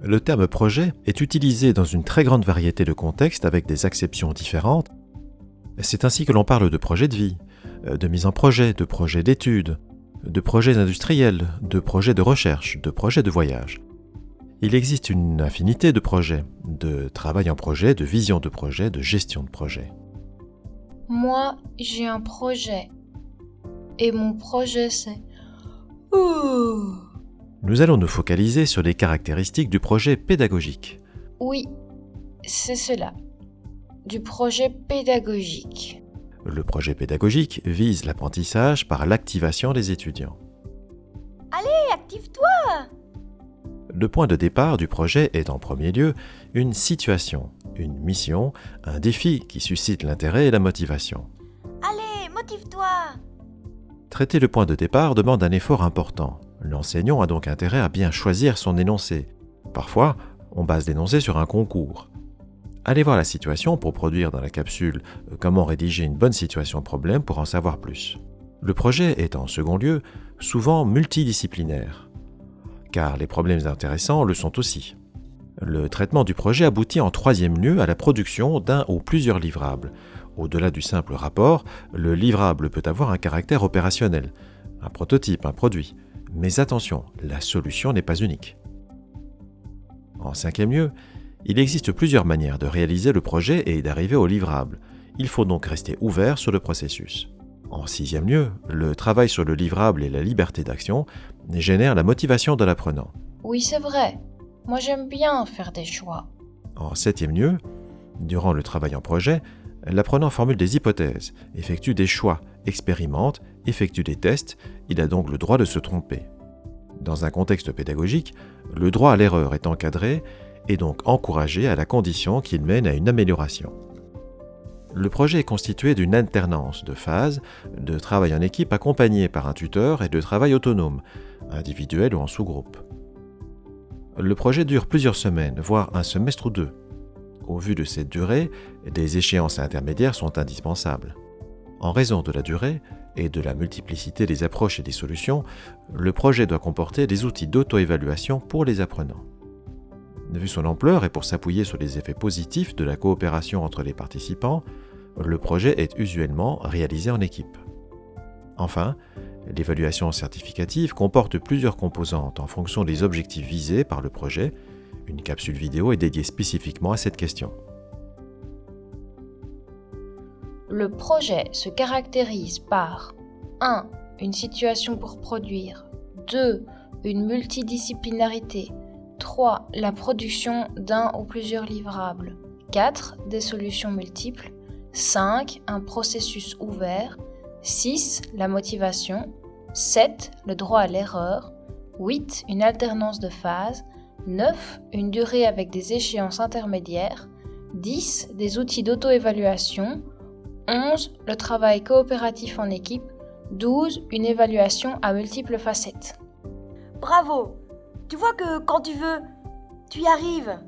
Le terme projet est utilisé dans une très grande variété de contextes avec des acceptions différentes. C'est ainsi que l'on parle de projet de vie, de mise en projet, de projet d'études, de projets industriels, de projets de recherche, de projets de voyage. Il existe une infinité de projets, de travail en projet, de vision de projet, de gestion de projet. Moi, j'ai un projet. Et mon projet, c'est... Nous allons nous focaliser sur les caractéristiques du projet pédagogique. Oui, c'est cela. Du projet pédagogique. Le projet pédagogique vise l'apprentissage par l'activation des étudiants. Allez, active-toi Le point de départ du projet est en premier lieu une situation, une mission, un défi qui suscite l'intérêt et la motivation. Allez, motive-toi Traiter le point de départ demande un effort important. L'enseignant a donc intérêt à bien choisir son énoncé. Parfois, on base l'énoncé sur un concours. Allez voir la situation pour produire dans la capsule euh, comment rédiger une bonne situation problème pour en savoir plus. Le projet est en second lieu souvent multidisciplinaire, car les problèmes intéressants le sont aussi. Le traitement du projet aboutit en troisième lieu à la production d'un ou plusieurs livrables. Au-delà du simple rapport, le livrable peut avoir un caractère opérationnel, un prototype, un produit. Mais attention, la solution n'est pas unique. En cinquième lieu, il existe plusieurs manières de réaliser le projet et d'arriver au livrable. Il faut donc rester ouvert sur le processus. En sixième lieu, le travail sur le livrable et la liberté d'action génèrent la motivation de l'apprenant. Oui, c'est vrai. Moi, j'aime bien faire des choix. En septième lieu, durant le travail en projet, l'apprenant formule des hypothèses, effectue des choix, expérimente, effectue des tests, il a donc le droit de se tromper. Dans un contexte pédagogique, le droit à l'erreur est encadré et donc encouragé à la condition qu'il mène à une amélioration. Le projet est constitué d'une alternance de phases, de travail en équipe accompagné par un tuteur et de travail autonome, individuel ou en sous-groupe. Le projet dure plusieurs semaines, voire un semestre ou deux. Au vu de cette durée, des échéances intermédiaires sont indispensables. En raison de la durée et de la multiplicité des approches et des solutions, le projet doit comporter des outils d'auto-évaluation pour les apprenants. Vu son ampleur et pour s'appuyer sur les effets positifs de la coopération entre les participants, le projet est usuellement réalisé en équipe. Enfin, l'évaluation certificative comporte plusieurs composantes en fonction des objectifs visés par le projet. Une capsule vidéo est dédiée spécifiquement à cette question. Le projet se caractérise par 1. Une situation pour produire. 2. Une multidisciplinarité. 3. La production d'un ou plusieurs livrables. 4. Des solutions multiples. 5. Un processus ouvert. 6. La motivation. 7. Le droit à l'erreur. 8. Une alternance de phases. 9. Une durée avec des échéances intermédiaires. 10. Des outils d'auto-évaluation. 11. Le travail coopératif en équipe. 12. Une évaluation à multiples facettes. Bravo Tu vois que quand tu veux, tu y arrives